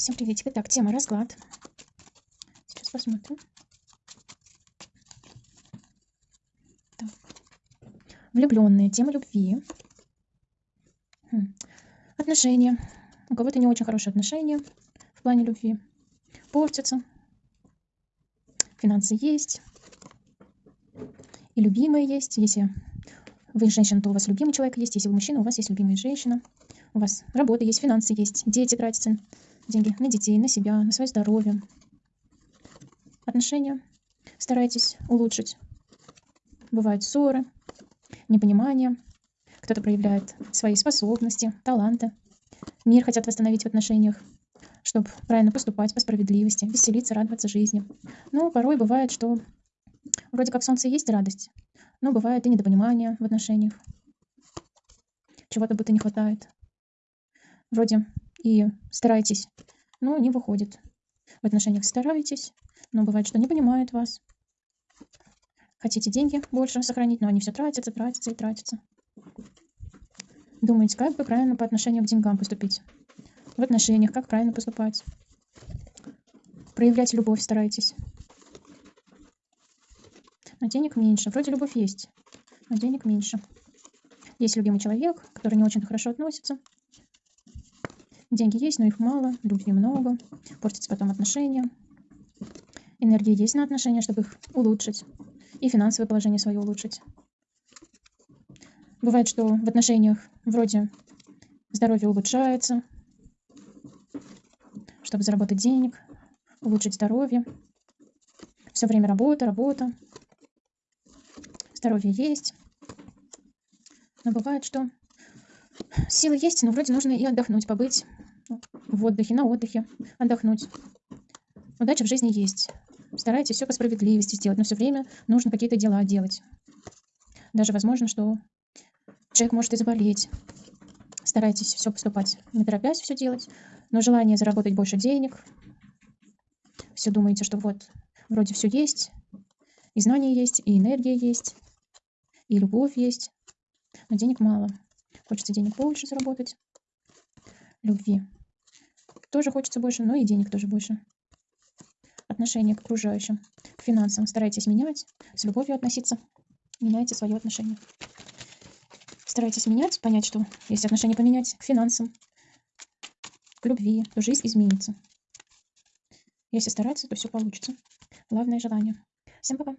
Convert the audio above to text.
Всем приветик. Итак, тема расклад. Сейчас посмотрим. Так. Влюбленные. Тема любви. Хм. Отношения. У кого-то не очень хорошие отношения в плане любви. Портятся. Финансы есть. И любимые есть. Если вы женщина, то у вас любимый человек есть. Если вы мужчина, у вас есть любимая женщина. У вас работа есть, финансы есть, дети тратятся, деньги на детей, на себя, на свое здоровье. Отношения старайтесь улучшить. Бывают ссоры, непонимание. Кто-то проявляет свои способности, таланты. Мир хотят восстановить в отношениях, чтобы правильно поступать по справедливости, веселиться, радоваться жизни. Но порой бывает, что вроде как солнце есть радость, но бывает и недопонимание в отношениях. Чего-то будто не хватает. Вроде и стараетесь, но не выходит. В отношениях стараетесь, но бывает, что не понимают вас. Хотите деньги больше сохранить, но они все тратятся, тратятся и тратятся. Думаете, как бы правильно по отношению к деньгам поступить? В отношениях, как правильно поступать? Проявлять любовь старайтесь. Но денег меньше. Вроде любовь есть, но денег меньше. Есть любимый человек, который не очень хорошо относится. Деньги есть, но их мало, любви много, портятся потом отношения. Энергии есть на отношения, чтобы их улучшить. И финансовое положение свое улучшить. Бывает, что в отношениях вроде здоровье улучшается, чтобы заработать денег, улучшить здоровье. Все время работа, работа. Здоровье есть. Но бывает, что силы есть, но вроде нужно и отдохнуть, побыть в отдыхе, на отдыхе, отдохнуть. Удача в жизни есть. Старайтесь все по справедливости сделать, но все время нужно какие-то дела делать. Даже возможно, что человек может и заболеть. Старайтесь все поступать, не торопясь все делать, но желание заработать больше денег. Все думаете, что вот, вроде все есть, и знания есть, и энергия есть, и любовь есть, но денег мало. Хочется денег больше заработать, любви тоже хочется больше, но и денег тоже больше. Отношение к окружающим, к финансам старайтесь менять, с любовью относиться, меняйте свое отношение. Старайтесь менять, понять, что если отношение поменять к финансам, к любви, то жизнь изменится. Если стараться, то все получится. Главное желание. Всем пока.